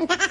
Ha ha ha!